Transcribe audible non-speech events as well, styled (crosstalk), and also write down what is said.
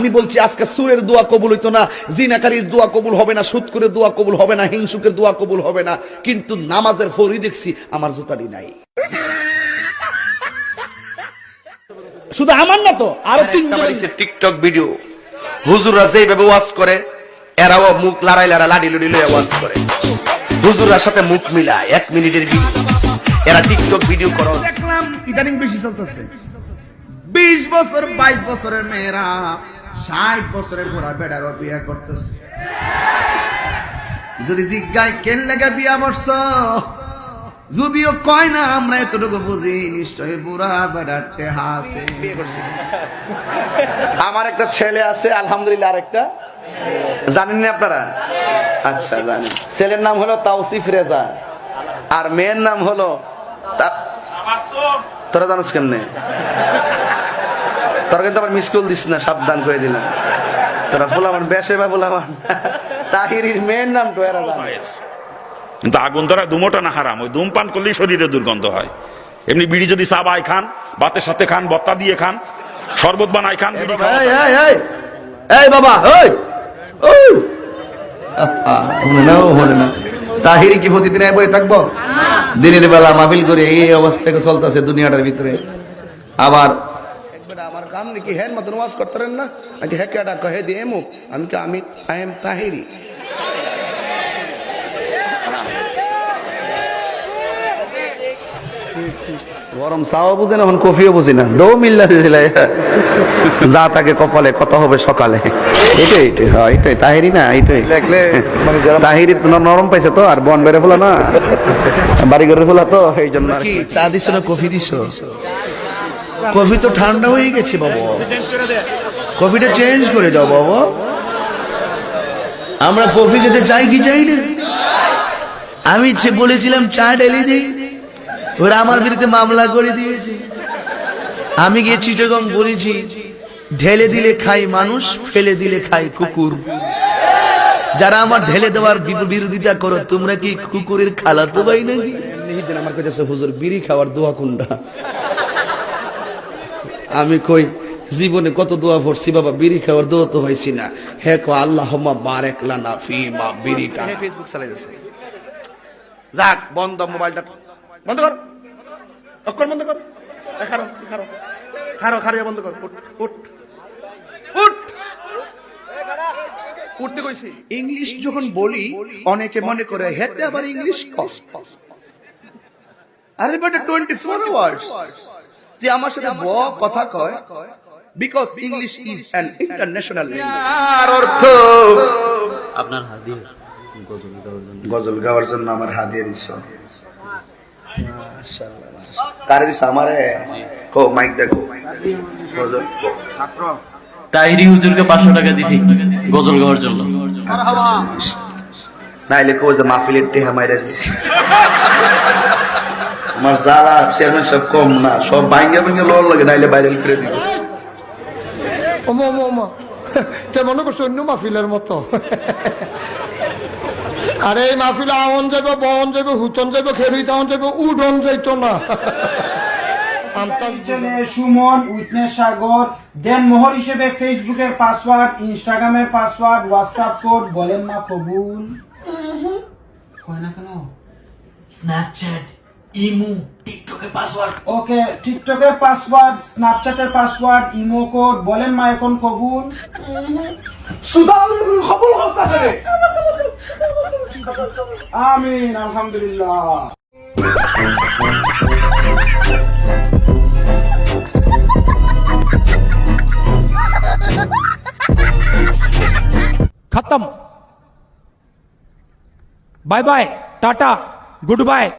আমি বলছি আজকে সুরের দোয়া কবুল হইতো না জিনাকারীর দোয়া কবুল হবে না সুৎকুরের দোয়া কবুল হবে না হিংসুকের দোয়া কবুল হবে না কিন্তু নামাজের ফরি দেখছি আমার জুতারি নাই। শুধু আমার না তো আরও তিনজন। টিকটক ভিডিও হুজুররা যেভাবে ওয়াজ করে এরাও মুখ লড়াই লড়া লাডি লুডি লয়ে ওয়াজ করে। হুজুররার সাথে মুখ মিলায় এক মিনিটের ভিডিও এরা টিকটক ভিডিও করো। দেখলাম ইদানিং বেশি চলতেছে। বিশ বছর বাইশ বছরের মেয়েরা ষাট বছরের ঘোড়া বেড়ারও বিয়ে করতেছে। যদি জিজ্ঞায়, কেন লেগে বিয়া বর্ষ যদিও কয় না, আমরা এতটুকু বুঝি, নিশ্চয়ই বুড়া বেড়ার বিয়ে করছি। আমার একটা ছেলে আছে, আলহামদুলিল্লাহ আরেকটা। জানেন না আপনারা? আচ্ছা জানেন ছেলের নাম হলো তাওসিফ রেজা। আর মেয়ের নাম হলো তোরা জানোস কেমনে? তোরা কিন্তু আবার মিস কল দিস না সাবধান করে দিলাম। তোরা ফুলামান বেসে বা ফুলামান তাহিরির মেয়ের নাম তো কিন্তু আগুন ধরা দুমোটা না হারাম ওই ধূমপান করলেই শরীরে দুর্গন্ধ হয়। এমনি বিড়ি যদি চাবাই খান বাতের সাথে খান বত্তা দিয়ে খান শরবত বানাই খান এই, বাবা ওই ওই না তাহিরি কি প্রতিদিন এই বয়ে থাকব? দিনের বেলা মাহফিল করে এই অবস্থা চলতেছে দুনিয়াটার ভিতরে। আবার কাম নাকি হ্যাঁ মতন ওয়াজ করতেন না? নাকি হ্যাঁ কেডা কহে দিয়ে মুখ আমি কি আমি আই এম তাহিরি? গরম চাও বুঝে না এখন কফিও বুঝি না। দৌ মিল্লা দিছিল যা তাকে কপালে কত হবে সকালে। এটাই এটাই হ্যাঁ এটাই তাহিরি না এটাই। মানে তাহিরি তো নরম পাইছে তো আর বন বেড়ে ফেলা না। বাড়ি ঘরে ফেলা তো এই জন্য আর কি। কি চা দিছ না কফি দিছ? কফি তো ঠান্ডা হয়ে গেছে, বাবা। কফিটা চেঞ্জ করে দাও, বাবা। আমরা কফি খেতে চাই কি চাই না? আমি ইচ্ছে বলেছিলাম চা ঢেলে দিই। ওরা আমার বিরুদ্ধে মামলা করে দিয়েছে। আমি গিয়ে চিটগং বলেছি, ঢেলে দিলে খাই মানুষ, ফেলে দিলে খাই কুকুর। যারা আমার ঢেলে দেওয়ার বিরোধিতা করো, তোমরা কি কুকুরের খালাতো ভাই নাকি? আমার কাছে হুজুর, বিড়ি খাওয়ার দোয়া কোনটা? আমি কই জীবনে কত দোয়া পড়ছি বাবা বিড়ি খাওয়ার দোয়া তো হয়েছি না। হে কো আল্লাহ বারেক লানা ফি বিড়ি কা ফেসবুক চালাইছে যাক বন্ধ মোবাইলটা। বন্ধ কর। অক্ষর বন্ধ কর। খারো খারো। খারো খারো বন্ধ কর। উঠ উঠ। উঠ! উঠতে কইছি। ইংলিশ যখন বলি অনেকে মনে করে হেতে আবার ইংলিশ আরে বেটা টোয়েন্টি ফোর আওয়ার্স যে আমার সাথে ব কথা কয় because English is an international আর অর্থ? আপনার হাদিয়া। গজল গাওয়ার জন্য। গজল গাওয়ার জন্য আমার হাদিয়া দিছ কারে দিছ আমারে? কো মাইক দেখো গজল তাহিরি হুজুরকে পাঁচশো টাকা দিছি। গজল গাওয়ার জন্য। নাইলে কো যে মাহফিলের টেহা মাইরা দিছে। (laughs) আমার যারা চেয়ারম্যান সব কম না সব ভাঙ্গা ভাঙ্গা লোন লাগে নাইলে ভাইরাল করে দিব। মনে করছ অন্য মাহফিলের মতো? আরে এই মাহফিলে আমন যাবে বন যাবে হুতন যাবে খেরুই তাহন যাবে উডন যাইতো না। সুমন উইটনেস সাগর দেন মোহর হিসেবে ফেসবুকের পাসওয়ার্ড ইনস্টাগ্রামের পাসওয়ার্ড হোয়াটসঅ্যাপ কোড বলেন না কবুল। হয় না কেন? স্ন্যাপচ্যাট ইমু টিকটকের পাসওয়ার্ড ওকে টিকটকের পাসওয়ার্ড স্ন্যাপচ্যাটের পাসওয়ার্ড ইমো কোড বলেন মা এখন কবুল আমিন আলহামদুলিল্লাহ खत्म bye bye tata goodbye